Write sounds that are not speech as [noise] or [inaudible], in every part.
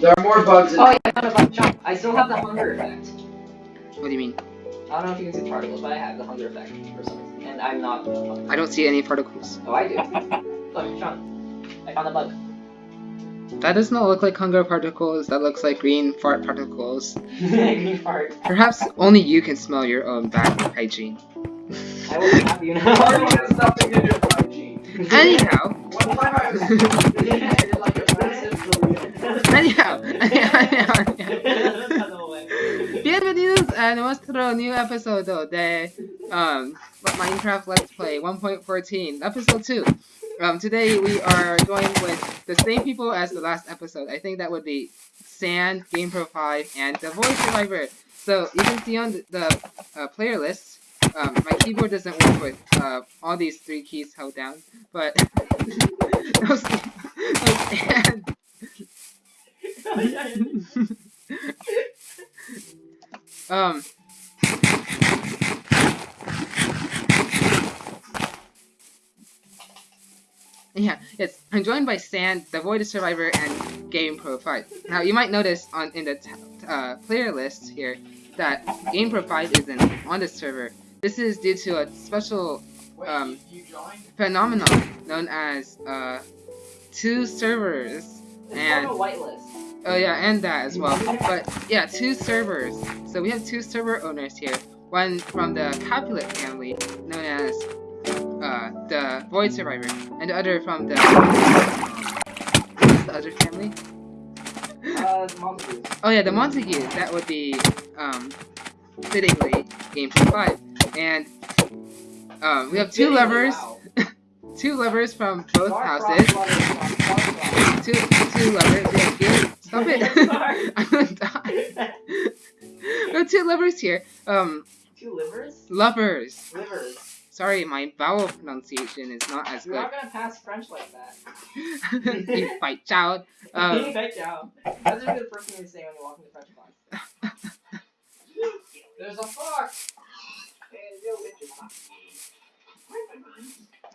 There are more bugs in Oh, yeah, I found a bug jump. I still have the hunger effect. What do you mean? I don't know if you can see particles, but I have the hunger effect for some reason. And I'm not. I don't see any particles. Oh, I do. [laughs] Look, Sean. I found a bug. That does not look like hunger particles. That looks like green fart particles. [laughs] Green fart. Perhaps only you can smell your own bad hygiene. I will have you Party now. has nothing to do with hygiene. Anyhow, One time I was [laughs] Bienvenidos a nuestro new episodio de um, Minecraft Let's Play 1.14, episode 2. Um, today we are going with the same people as the last episode. I think that would be Sand, GamePro 5, and The Void Survivor. So you can see on the, the uh, player list, um, my keyboard doesn't work with uh, all these three keys held down, but [laughs] [laughs] and [laughs] um. Yeah, yes. I'm joined by Sand, the Void Survivor, and Game Pro 5. Now, you might notice on in the t- uh, player list here that Game Pro 5 isn't on the server. This is due to a special Um, phenomenon known as uh, two servers and a whitelist. Oh yeah, and that as well. But yeah, two servers. So we have two server owners here. One from the Capulet family, known as uh, the Void Survivor, and the other from the the other family? Uh. Oh yeah, the Montague. That would be um, fittingly Game Five. And um, we have two levers, Wow. [laughs] two levers from both houses. Two two levers. We have game. Stop. I'm gonna die. [laughs] We have two levers here. Um, Two livers? lovers. Livers. Sorry, my vowel pronunciation is not as You're good. not gonna pass French like that. [laughs] you fight child. [laughs] Um, That's That's a good first thing to say when you walk into French class. There's a fox!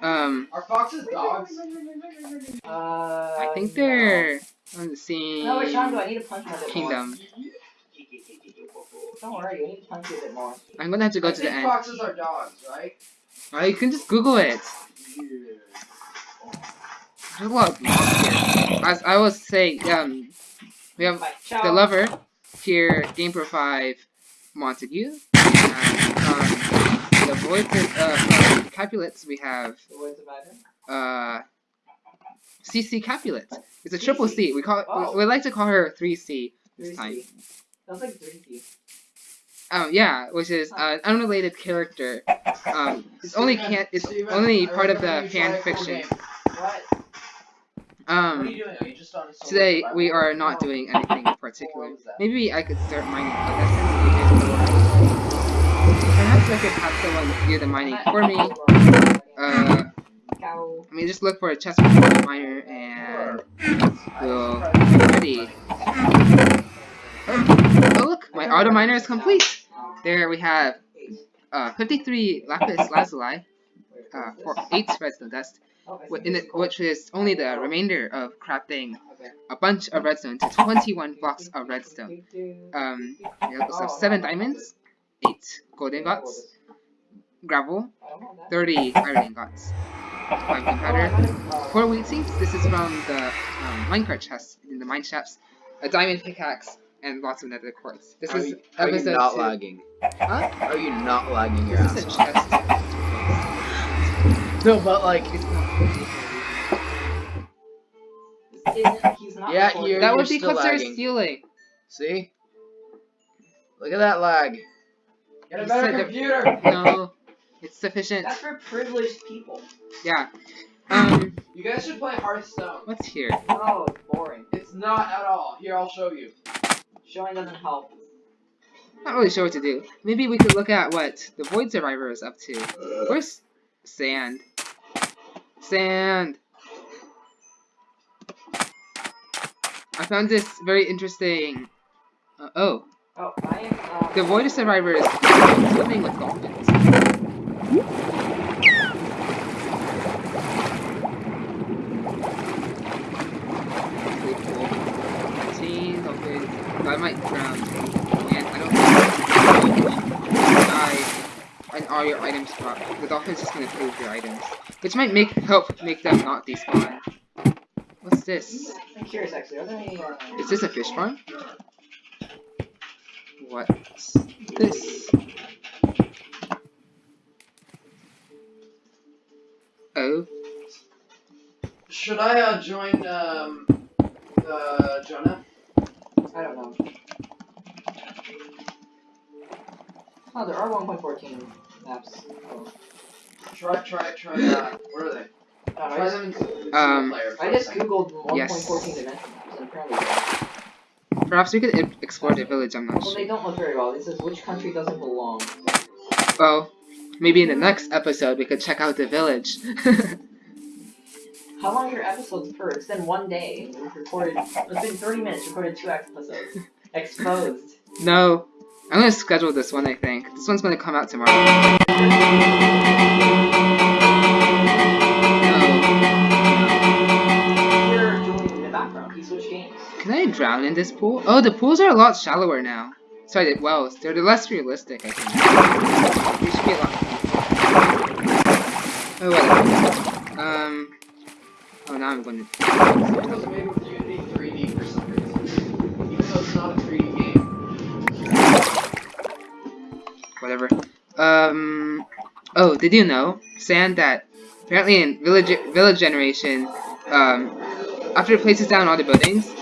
um, Are foxes dogs? Uh, I think they're on the same No, wait, Sean, do I need to punch him a bit kingdom. more? Don't worry, you need to punch you a bit more. I'm gonna have to go I to the end. foxes are dogs, right? Oh, you can just Google it. There's a lot of mobs here. As I was saying, um, we have the lover here, Game Pro 5, Montague. And, um, the voice uh, from Capulets, we have The Void Survivor. uh, CC Capulet. It's a triple C. We call it, Oh. we, we like to call her 3C this time. 3C. Sounds like 3C. Um, yeah, which is uh, an unrelated character. Um, it's only can it's Steven, only part of the fan tried a cool fiction. What? What Um, you doing? Are you just on a solo today we are not Oh. doing anything in [laughs] particular. What was that? Maybe I could start mining, but that's since we did Perhaps I could have someone do the mining for me. [laughs] Uh, Cow. I mean, just look for a chest miner and we'll ready. Oh look, my auto miner is complete. There we have uh, 53 lapis lazuli, uh, for 8 redstone dust, which is only the remainder of crafting a bunch of redstone to 21 blocks of redstone. Um, have 7 diamonds, 8 gold ingots, gravel, 30 iron ingots, 5 gunpowder, 4 wheat seeds, this is from the um, minecart chest in the mine shafts, a diamond pickaxe, and lots of nether quartz. This Are is you, are you not 2. lagging? Huh? Are you not lagging your This is a ass chest. No, but like, It's not He's not Yeah, you're- That would be still because they're stealing. see? Look at that lag. Get a better computer! [laughs] No, it's sufficient. That's for privileged people. Yeah. Um, You guys should play Hearthstone. what's here? Oh, it's boring. It's not at all. Here, I'll show you. Showing doesn't help. Not really sure what to do. Maybe we could look at what the Void Survivor is up to. Where's Sand? Sand! I found this very interesting. Uh, oh, Oh, I am. Uh, the Void Survivor is swimming with dolphins. I might drown. And I don't die and all your items drop. The dolphin's just gonna prove your items. Which might make help make them not despawn. What's this? I'm curious, actually. Are there any? Is this a fish farm? What's this? Oh, Should I uh, join um, uh, Jonah? I don't know. Oh, there are 1.14 maps. Oh. Try, try, try. Uh, where are they? I don't I Try just, them in single Um, player. I just googled 1.14 Yes. dimensions, and apparently perhaps we could explore the village. I'm not Well, they don't look very well. This is which country doesn't belong. Well, maybe in the next episode we could check out the village. How long are your episodes per? It's been one day. We've recorded. It's been 30 minutes. Recorded two episodes. Exposed. no, I'm gonna schedule this one. I think this one's gonna come out tomorrow. No. In the background. He switched games. Can I drown in this pool? Oh, the pools are a lot shallower now. Sorry, the wells. They're less realistic, I think. A. Oh, whatever. Um. Oh, now I'm going to. It made with Unity 3D for some reason. Even though it's not a 3D game. Whatever. Um. Oh, did you know, Sand, that apparently in Village Village Generation, um, after it places down all the buildings.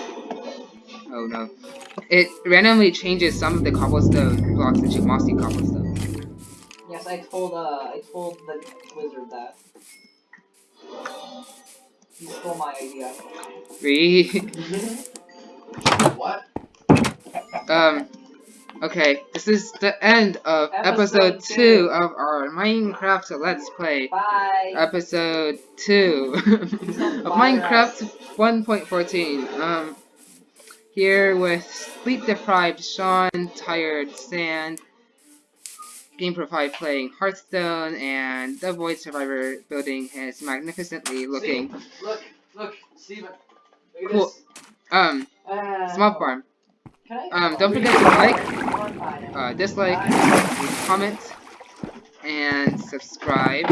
Oh no. It randomly changes some of the cobblestone blocks into mossy cobblestone. Yes, I told. Uh, I told the wizard that. He stole my idea. Re. [laughs] What? Um, okay, this is the end of episode, Episode 2 two. of our Minecraft Let's Play. Bye. Episode 2 [laughs] of Minecraft 1.14. Um, here with sleep deprived Sean, tired Sand, Game Pro 5 playing Hearthstone, and the Void Survivor building is magnificently looking, See? Look, look, Steven. Look Cool. this. um, Uh, small farm. Um, don't forget to like, uh, dislike, comment, and subscribe.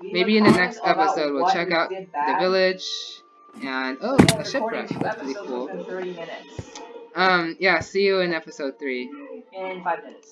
Maybe in the next episode we'll check out the village, and oh, a shipwreck. That's pretty cool. 30 minutes. Um, yeah, see you in episode 3. In five minutes.